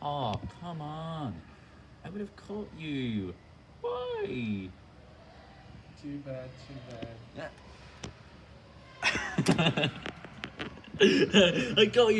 Oh, come on. I would have caught you. Why? Too bad, too bad. I got you.